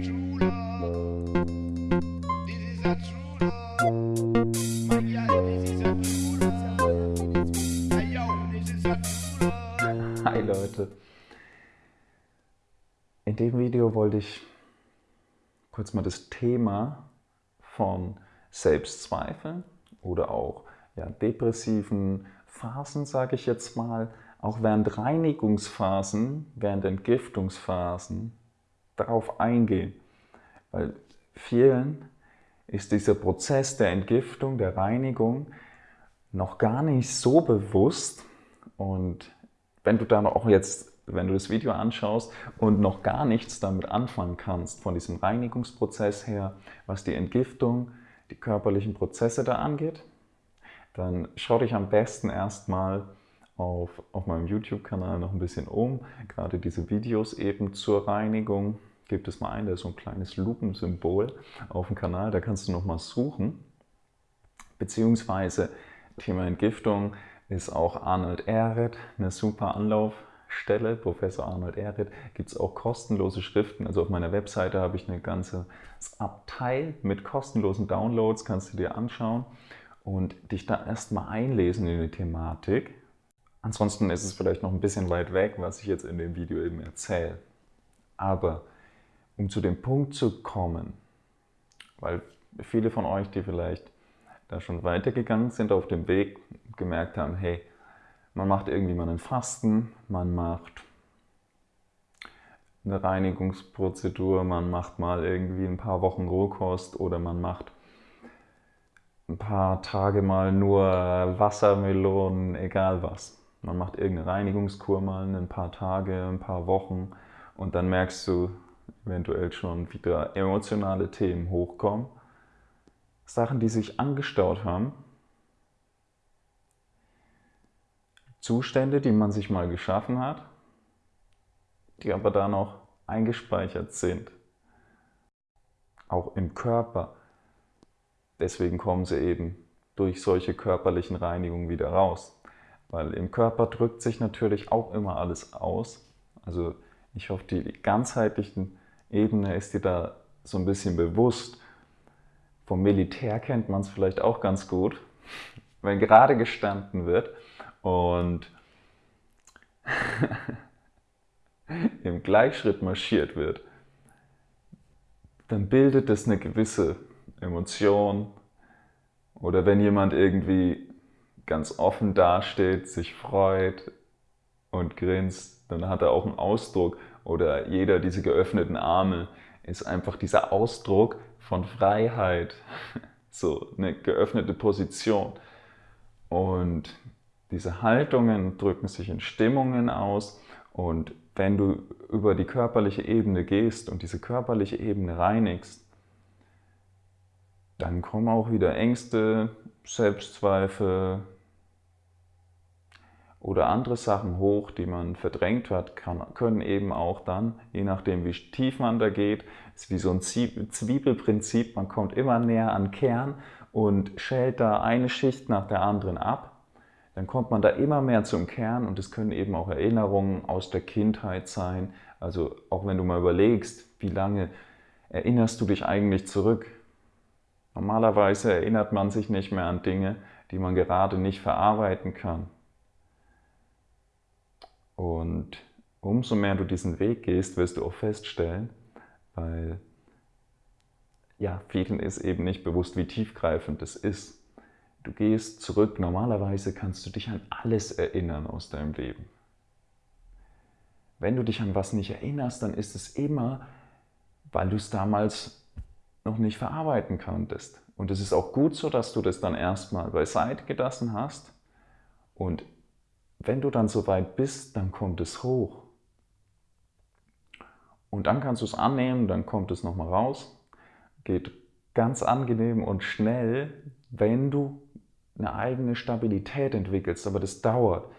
Hi Leute. In dem Video wollte ich kurz mal das Thema von Selbstzweifeln oder auch ja, depressiven Phasen, sage ich jetzt mal, auch während Reinigungsphasen, während Entgiftungsphasen darauf eingehen. Weil vielen ist dieser Prozess der Entgiftung, der Reinigung noch gar nicht so bewusst und wenn du dann auch jetzt, wenn du das Video anschaust und noch gar nichts damit anfangen kannst, von diesem Reinigungsprozess her, was die Entgiftung, die körperlichen Prozesse da angeht, dann schau dich am besten erstmal auf, auf meinem YouTube-Kanal noch ein bisschen um. Gerade diese Videos eben zur Reinigung gibt es mal ein, da ist so ein kleines Lupensymbol auf dem Kanal, da kannst du noch mal suchen. Beziehungsweise Thema Entgiftung ist auch Arnold Ehret eine super Anlaufstelle. Professor Arnold Ehret gibt es auch kostenlose Schriften. Also auf meiner Webseite habe ich eine ganze Abteil mit kostenlosen Downloads, kannst du dir anschauen und dich da erstmal einlesen in die Thematik. Ansonsten ist es vielleicht noch ein bisschen weit weg, was ich jetzt in dem Video eben erzähle. Aber um zu dem Punkt zu kommen, weil viele von euch, die vielleicht da schon weitergegangen sind auf dem Weg, gemerkt haben, hey, man macht irgendwie mal einen Fasten, man macht eine Reinigungsprozedur, man macht mal irgendwie ein paar Wochen Rohkost oder man macht ein paar Tage mal nur Wassermelonen, egal was. Man macht irgendeine Reinigungskur mal ein paar Tage, ein paar Wochen und dann merkst du eventuell schon wieder emotionale Themen hochkommen. Sachen, die sich angestaut haben. Zustände, die man sich mal geschaffen hat, die aber da noch eingespeichert sind. Auch im Körper. Deswegen kommen sie eben durch solche körperlichen Reinigungen wieder raus. Weil im Körper drückt sich natürlich auch immer alles aus. Also ich hoffe, die ganzheitlichen Ebene ist dir da so ein bisschen bewusst. Vom Militär kennt man es vielleicht auch ganz gut, wenn gerade gestanden wird und im Gleichschritt marschiert wird, dann bildet es eine gewisse Emotion. Oder wenn jemand irgendwie ganz offen dasteht, sich freut und grinst, dann hat er auch einen Ausdruck. Oder jeder diese geöffneten Arme ist einfach dieser Ausdruck von Freiheit. So eine geöffnete Position. Und diese Haltungen drücken sich in Stimmungen aus. Und wenn du über die körperliche Ebene gehst und diese körperliche Ebene reinigst, dann kommen auch wieder Ängste, Selbstzweifel, oder andere Sachen hoch, die man verdrängt hat, kann, können eben auch dann, je nachdem wie tief man da geht, ist wie so ein Zwiebelprinzip, man kommt immer näher an Kern und schält da eine Schicht nach der anderen ab. Dann kommt man da immer mehr zum Kern und es können eben auch Erinnerungen aus der Kindheit sein. Also auch wenn du mal überlegst, wie lange erinnerst du dich eigentlich zurück? Normalerweise erinnert man sich nicht mehr an Dinge, die man gerade nicht verarbeiten kann. Und umso mehr du diesen Weg gehst, wirst du auch feststellen, weil ja, vielen ist eben nicht bewusst, wie tiefgreifend es ist. Du gehst zurück, normalerweise kannst du dich an alles erinnern aus deinem Leben. Wenn du dich an was nicht erinnerst, dann ist es immer, weil du es damals noch nicht verarbeiten konntest. Und es ist auch gut so, dass du das dann erstmal beiseite gelassen hast und wenn du dann soweit bist, dann kommt es hoch. Und dann kannst du es annehmen, dann kommt es nochmal raus. Geht ganz angenehm und schnell, wenn du eine eigene Stabilität entwickelst, aber das dauert,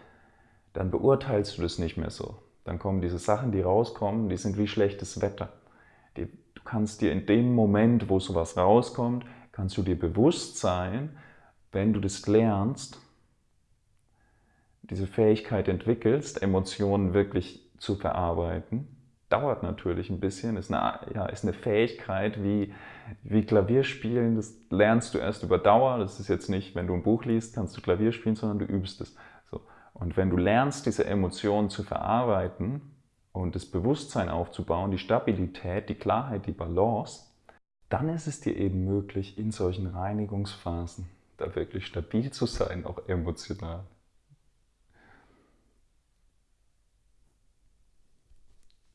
dann beurteilst du das nicht mehr so. Dann kommen diese Sachen, die rauskommen, die sind wie schlechtes Wetter. Die, du kannst dir in dem Moment, wo sowas rauskommt, kannst du dir bewusst sein, wenn du das lernst, diese Fähigkeit entwickelst, Emotionen wirklich zu verarbeiten, dauert natürlich ein bisschen, ist eine, ja, ist eine Fähigkeit wie, wie Klavierspielen, das lernst du erst über Dauer, das ist jetzt nicht, wenn du ein Buch liest, kannst du Klavier spielen, sondern du übst es. So. Und wenn du lernst, diese Emotionen zu verarbeiten und das Bewusstsein aufzubauen, die Stabilität, die Klarheit, die Balance, dann ist es dir eben möglich, in solchen Reinigungsphasen da wirklich stabil zu sein, auch emotional.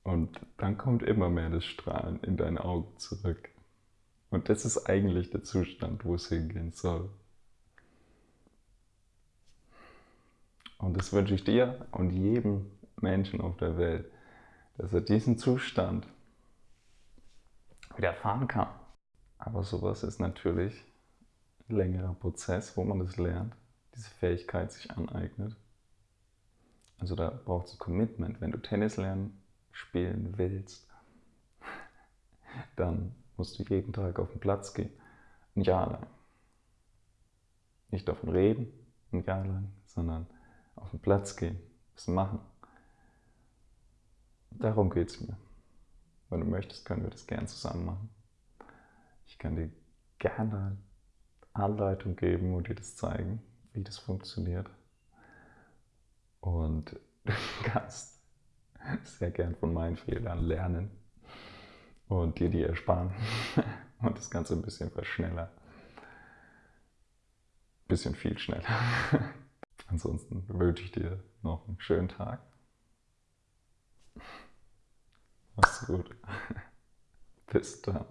Und dann kommt immer mehr das Strahlen in deine Augen zurück. Und das ist eigentlich der Zustand, wo es hingehen soll. Und das wünsche ich dir und jedem Menschen auf der Welt, dass er diesen Zustand wieder erfahren kann. Aber sowas ist natürlich ein längerer Prozess, wo man das lernt, diese Fähigkeit sich aneignet. Also da braucht es Commitment. Wenn du Tennis lernen spielen willst, dann musst du jeden Tag auf den Platz gehen. Ein Jahr lang. Nicht davon reden, ein Jahr lang, sondern auf den Platz gehen, was machen. Darum geht es mir. Wenn du möchtest, können wir das gern zusammen machen. Ich kann dir gerne Anleitung geben und dir das zeigen, wie das funktioniert. Und du kannst sehr gern von meinen Fehlern lernen und dir die ersparen und das Ganze ein bisschen verschnellern. Ein bisschen viel schneller. Ansonsten wünsche ich dir noch einen schönen Tag. Mach's gut. Bis dann.